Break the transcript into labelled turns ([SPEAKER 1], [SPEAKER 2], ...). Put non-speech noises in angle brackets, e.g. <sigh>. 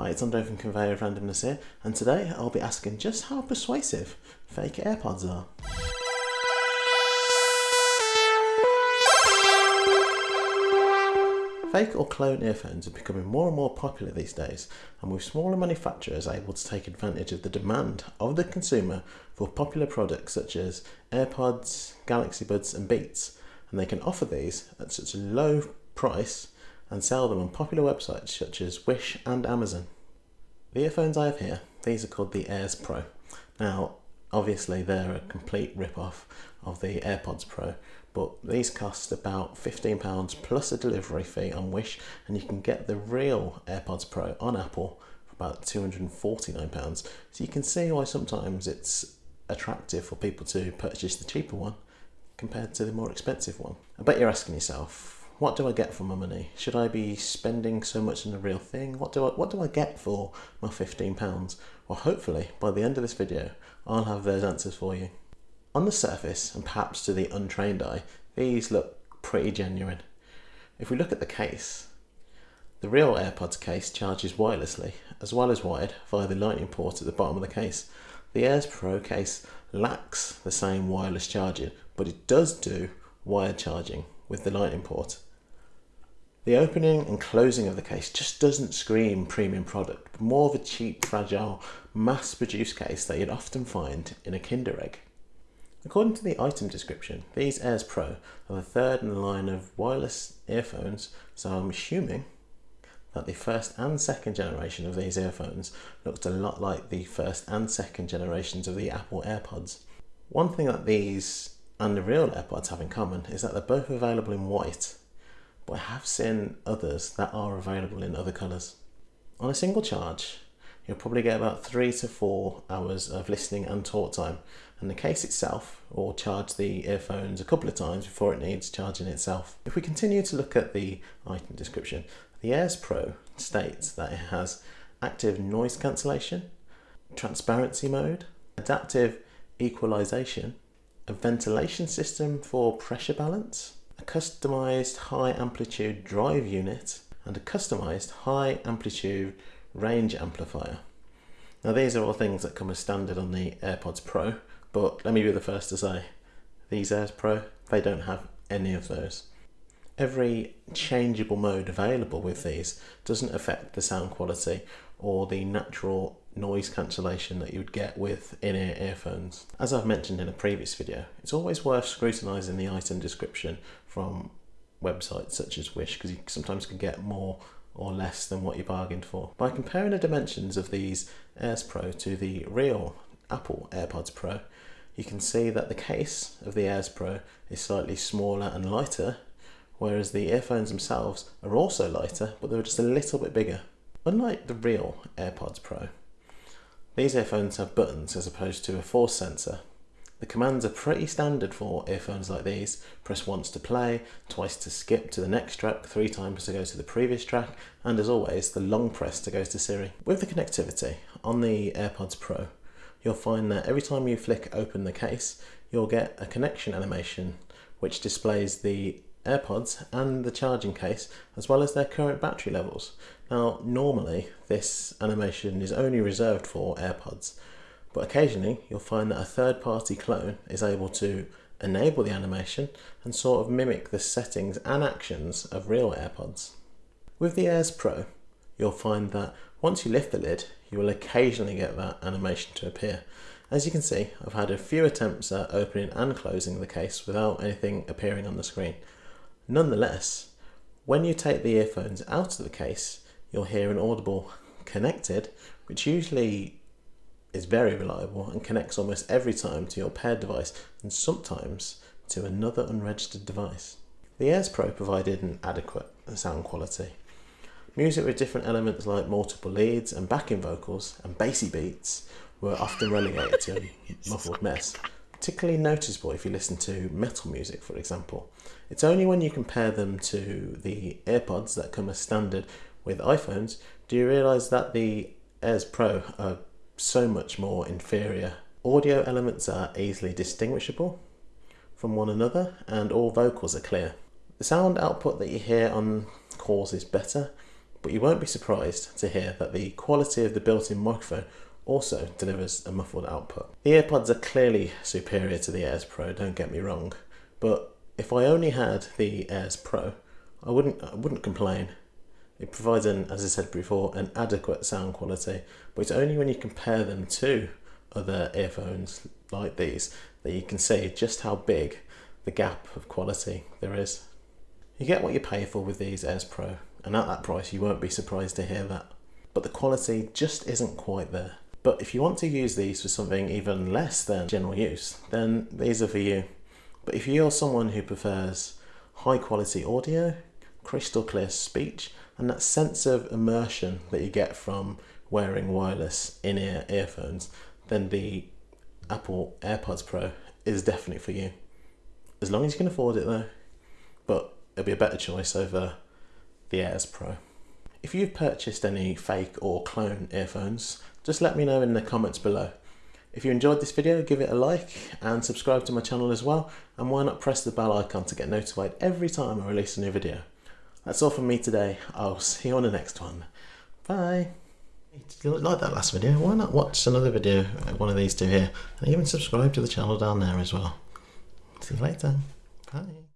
[SPEAKER 1] Hi, it's Andre from Conveyor of Randomness here, and today I'll be asking just how persuasive fake AirPods are. Fake or clone earphones are becoming more and more popular these days, and with smaller manufacturers able to take advantage of the demand of the consumer for popular products such as AirPods, Galaxy Buds, and Beats, and they can offer these at such a low price and sell them on popular websites such as Wish and Amazon. The earphones I have here, these are called the Airs Pro. Now, obviously they're a complete rip-off of the AirPods Pro, but these cost about £15 plus a delivery fee on Wish and you can get the real AirPods Pro on Apple for about £249 so you can see why sometimes it's attractive for people to purchase the cheaper one compared to the more expensive one. I bet you're asking yourself what do I get for my money? Should I be spending so much on the real thing? What do I what do I get for my £15? Well hopefully by the end of this video I'll have those answers for you. On the surface, and perhaps to the untrained eye, these look pretty genuine. If we look at the case, the real AirPods case charges wirelessly, as well as wired via the lightning port at the bottom of the case. The Airs Pro case lacks the same wireless charging, but it does do wired charging with the lightning port. The opening and closing of the case just doesn't scream premium product, but more of a cheap, fragile, mass-produced case that you'd often find in a Kinder Egg. According to the item description, these Airs Pro are the third in the line of wireless earphones, so I'm assuming that the first and second generation of these earphones looked a lot like the first and second generations of the Apple AirPods. One thing that these and the real AirPods have in common is that they're both available in white, but I have seen others that are available in other colours. On a single charge, you'll probably get about three to four hours of listening and talk time and the case itself will charge the earphones a couple of times before it needs charging itself. If we continue to look at the item description, the Airs Pro states that it has active noise cancellation, transparency mode, adaptive equalization, a ventilation system for pressure balance, a customized high amplitude drive unit, and a customized high amplitude range amplifier. Now these are all things that come as standard on the AirPods Pro, but let me be the first to say, these Airs Pro, they don't have any of those. Every changeable mode available with these doesn't affect the sound quality or the natural noise cancellation that you would get with in-ear earphones. As I've mentioned in a previous video, it's always worth scrutinising the item description from websites such as Wish because you sometimes can get more or less than what you bargained for. By comparing the dimensions of these Airs Pro to the real Apple AirPods Pro, you can see that the case of the Airs Pro is slightly smaller and lighter, whereas the earphones themselves are also lighter, but they're just a little bit bigger. Unlike the real AirPods Pro, these earphones have buttons as opposed to a force sensor. The commands are pretty standard for earphones like these. Press once to play, twice to skip to the next track, three times to go to the previous track, and as always, the long press to go to Siri. With the connectivity on the AirPods Pro, you'll find that every time you flick open the case, you'll get a connection animation which displays the AirPods and the charging case as well as their current battery levels. Now normally this animation is only reserved for AirPods but occasionally you'll find that a third party clone is able to enable the animation and sort of mimic the settings and actions of real AirPods. With the Airs Pro you'll find that once you lift the lid you will occasionally get that animation to appear. As you can see, I've had a few attempts at opening and closing the case without anything appearing on the screen. Nonetheless, when you take the earphones out of the case, you'll hear an audible connected, which usually is very reliable and connects almost every time to your paired device and sometimes to another unregistered device. The Airs Pro provided an adequate sound quality. Music with different elements like multiple leads and backing vocals and bassy beats were often relegated to a <laughs> muffled mess, particularly noticeable if you listen to metal music, for example. It's only when you compare them to the AirPods that come as standard with iPhones do you realise that the Airs Pro are so much more inferior. Audio elements are easily distinguishable from one another and all vocals are clear. The sound output that you hear on calls is better, but you won't be surprised to hear that the quality of the built-in microphone also delivers a muffled output. The AirPods are clearly superior to the Airs Pro, don't get me wrong, but if I only had the Airs Pro, I wouldn't I wouldn't complain. It provides an, as I said before, an adequate sound quality, but it's only when you compare them to other earphones like these that you can see just how big the gap of quality there is. You get what you pay for with these Airs Pro, and at that price you won't be surprised to hear that. But the quality just isn't quite there. But if you want to use these for something even less than general use, then these are for you. But if you're someone who prefers high quality audio, crystal clear speech, and that sense of immersion that you get from wearing wireless in-ear earphones, then the Apple AirPods Pro is definitely for you. As long as you can afford it though, but it'll be a better choice over the Airs Pro. If you've purchased any fake or clone earphones, just let me know in the comments below. If you enjoyed this video, give it a like and subscribe to my channel as well. And why not press the bell icon to get notified every time I release a new video. That's all from me today. I'll see you on the next one. Bye. If you like that last video, why not watch another video, uh, one of these two here, and even subscribe to the channel down there as well. See you later. Bye.